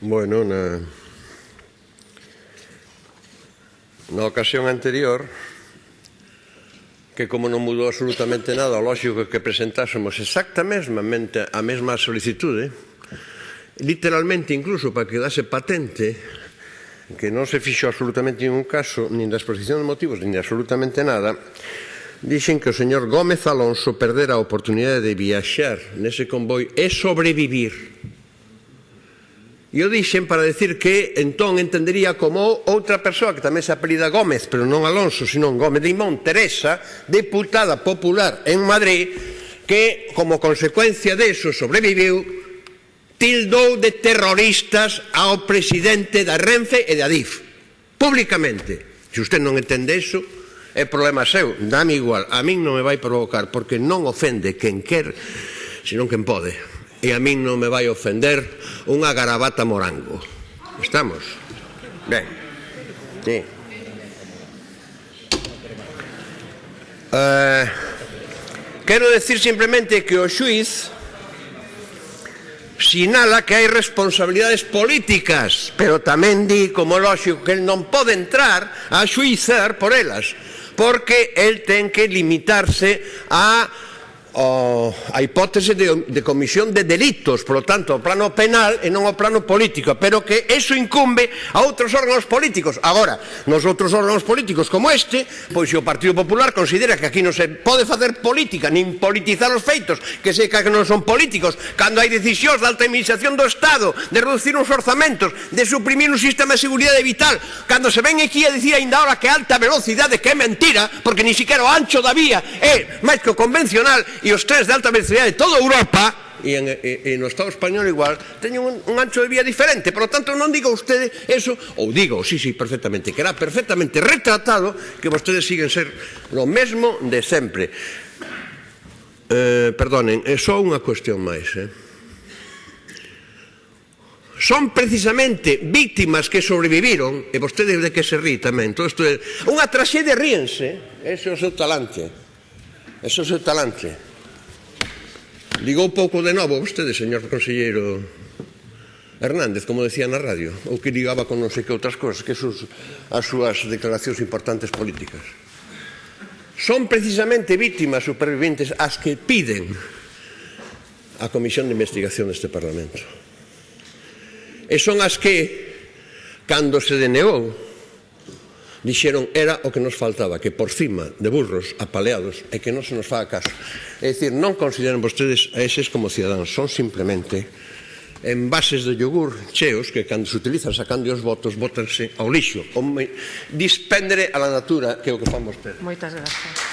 Bueno, na, na ocasión anterior, que como non mudou absolutamente nada, o lógico que presentásemos exactamente a mesma solicitude, literalmente incluso para que dase patente que non se fixo absolutamente ningún caso, nin da exposición de motivos, nin de absolutamente nada, dixen que o señor Gómez Alonso perdera a oportunidade de viaxar nese convoi e sobrevivir. E o dixen para decir que entón entendería como outra persoa que tamén se apelida Gómez, pero non Alonso, senón Gómez de Imón, Teresa, deputada popular en Madrid, que como consecuencia deso sobreviviu, tildou de terroristas ao presidente da Renfe e da DIF, públicamente. Se usted non entende iso, é problema seu, dame igual, a min non me vai provocar, porque non ofende quen quer, senón quen pode e a min non me vai ofender unha garabata morango. Estamos? Ben. Sí. Eh, quero decir simplemente que o xuiz sinala que hai responsabilidades políticas, pero tamén di, como lógico, que el non pode entrar a xuizar por elas, porque el ten que limitarse a o, a hipótese de, de comisión de delitos, por lo tanto, o plano penal e non o plano político, pero que eso incumbe a outros órganos políticos. Agora, nos outros órganos políticos como este, pois se o Partido Popular considera que aquí non se pode facer política, nin politizar os feitos, que se que non son políticos, cando hai decisións da alta administración do Estado, de reducir uns orzamentos, de suprimir un sistema de seguridade vital, cando se ven aquí a dicir ainda ahora que alta velocidade que é mentira, porque ni siquiera o ancho da vía é máis que o convencional, e os trens de alta velocidade de toda Europa e, en, eh, e, e no Estado español igual teñen un, un ancho de vía diferente. Por lo tanto non diga usted eso ou digo, sí, sí, perfectamente que era perfectamente retratado que vostedes siguen ser lo mesmo de sempre eh, perdonen, é só unha cuestión máis eh? son precisamente víctimas que sobreviviron e vostedes de que se rí tamén. Todo isto é unha traxedia ríense. Ese é o seu talante. Ese é o seu talante. Ligou pouco de novo vostede, señor conselleiro Hernández, como decía na radio, ou que ligaba con non sei que outras cousas, que sus, as súas declaracións importantes políticas. Son precisamente víctimas superviventes as que piden a Comisión de Investigación deste Parlamento. E son as que, cando se denegou dixeron era o que nos faltaba, que por cima de burros apaleados e que non se nos faga caso. É dicir, non consideran vostedes a eses como cidadáns, son simplemente envases de yogur cheos que cando se utilizan sacando os votos botanse ao lixo, Dispendere a la natura que é o que fan vostedes. Moitas gracias.